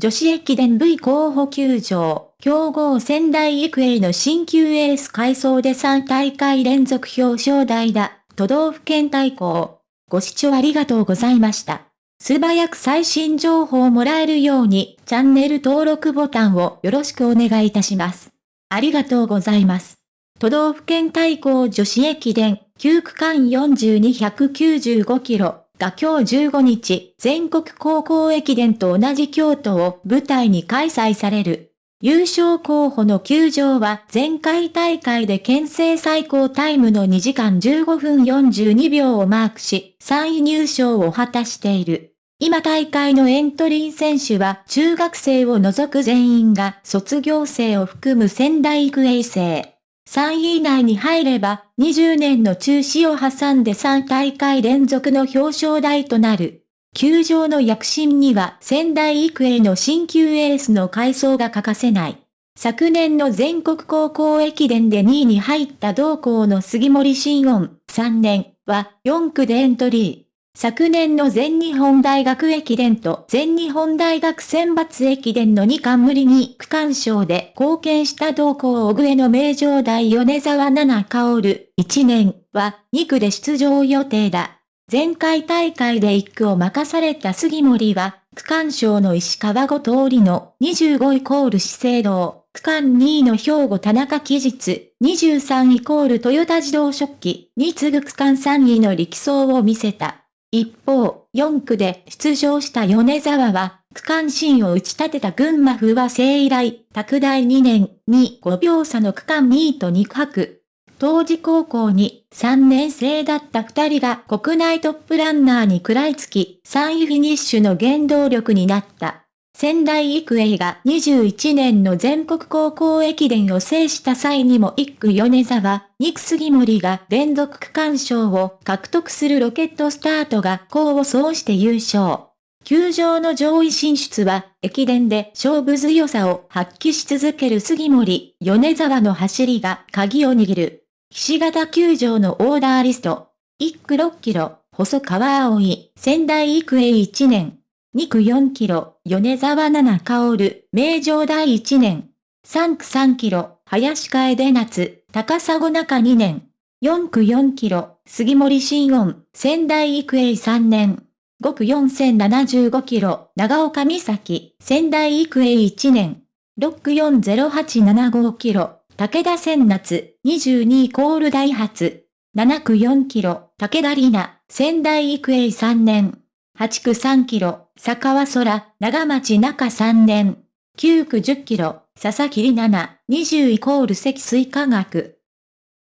女子駅伝 V 候補球場、強豪仙台育英の新旧エース改装で3大会連続表彰台だ。都道府県対抗。ご視聴ありがとうございました。素早く最新情報をもらえるように、チャンネル登録ボタンをよろしくお願いいたします。ありがとうございます。都道府県対抗女子駅伝、9区間4295キロが今日15日、全国高校駅伝と同じ京都を舞台に開催される。優勝候補の球場は前回大会で県政最高タイムの2時間15分42秒をマークし、3位入賞を果たしている。今大会のエントリー選手は中学生を除く全員が卒業生を含む仙台育英生。3位以内に入れば20年の中止を挟んで3大会連続の表彰台となる。球場の躍進には仙台育英の新旧エースの改装が欠かせない。昨年の全国高校駅伝で2位に入った同校の杉森新音3年は4区でエントリー。昨年の全日本大学駅伝と全日本大学選抜駅伝の2冠無理に区間賞で貢献した同校小上の名城大米沢七薫1年は2区で出場予定だ。前回大会で1区を任された杉森は、区間賞の石川後通りの25イコール資生堂、区間2位の兵庫田中期日、23イコールトヨタ自動食器に次ぐ区間3位の力走を見せた。一方、4区で出場した米沢は、区間新を打ち立てた群馬不和生以来、拓大2年に5秒差の区間2位と2区。当時高校に3年生だった2人が国内トップランナーに食らいつき、3位フィニッシュの原動力になった。仙台育英が21年の全国高校駅伝を制した際にも1区米沢、2区杉森が連続区間賞を獲得するロケットスタートが功を奏して優勝。球場の上位進出は、駅伝で勝負強さを発揮し続ける杉森、米沢の走りが鍵を握る。岸形球場のオーダーリスト。1区6キロ、細川葵、仙台育英1年。2区4キロ、米沢七薫、名城第1年。3区3キロ、林楓夏、高砂中2年。4区4キロ、杉森新音、仙台育英3年。5区4075キロ、長岡美咲、仙台育英1年。6区40875キロ、武田千夏、22コールダイハツ。7区4キロ、武田里奈、仙台育英3年。8区3キロ、坂は空、長町中3年。9区10キロ、佐々木里奈、20イコール積水化学。